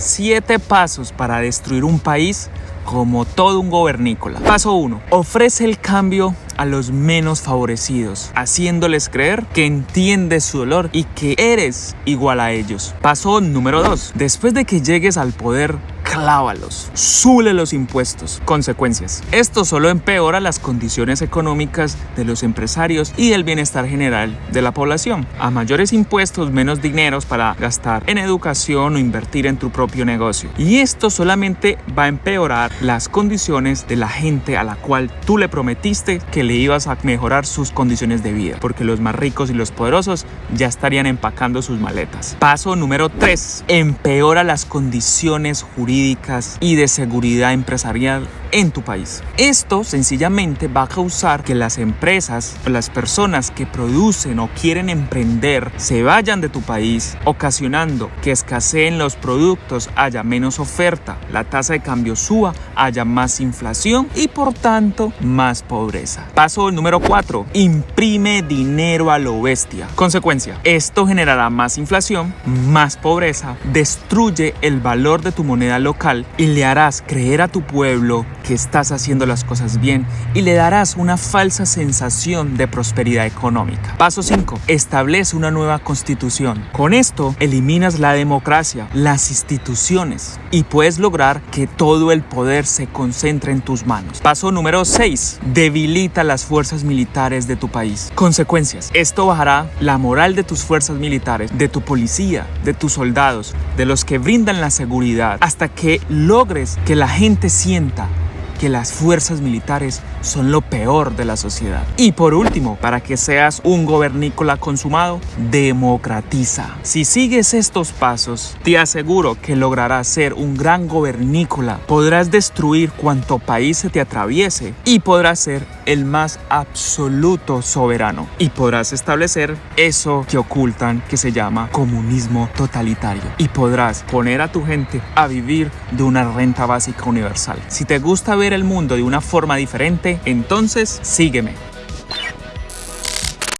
7 pasos para destruir un país como todo un gobernícola. Paso 1. Ofrece el cambio a los menos favorecidos, haciéndoles creer que entiendes su dolor y que eres igual a ellos. Paso número 2. Después de que llegues al poder, clávalos, sube los impuestos. Consecuencias. Esto solo empeora las condiciones económicas de los empresarios y el bienestar general de la población. A mayores impuestos, menos dineros para gastar en educación o invertir en tu propio negocio. Y esto solamente va a empeorar las condiciones de la gente a la cual tú le prometiste que le ibas a mejorar sus condiciones de vida, porque los más ricos y los poderosos ya estarían empacando sus maletas. Paso número 3. Empeora las condiciones y de seguridad empresarial en tu país. Esto sencillamente va a causar que las empresas o las personas que producen o quieren emprender se vayan de tu país, ocasionando que escaseen los productos, haya menos oferta, la tasa de cambio suba, haya más inflación y por tanto más pobreza. Paso número 4. Imprime dinero a lo bestia. Consecuencia, esto generará más inflación, más pobreza, destruye el valor de tu moneda local y le harás creer a tu pueblo estás haciendo las cosas bien y le darás una falsa sensación de prosperidad económica. Paso 5. Establece una nueva constitución. Con esto eliminas la democracia, las instituciones y puedes lograr que todo el poder se concentre en tus manos. Paso número 6. Debilita las fuerzas militares de tu país. Consecuencias. Esto bajará la moral de tus fuerzas militares, de tu policía, de tus soldados, de los que brindan la seguridad, hasta que logres que la gente sienta que las fuerzas militares son lo peor de la sociedad. Y por último, para que seas un gobernícola consumado, democratiza. Si sigues estos pasos, te aseguro que lograrás ser un gran gobernícola. Podrás destruir cuanto país se te atraviese y podrás ser el más absoluto soberano. Y podrás establecer eso que ocultan que se llama comunismo totalitario. Y podrás poner a tu gente a vivir de una renta básica universal. Si te gusta ver el mundo de una forma diferente, entonces sígueme.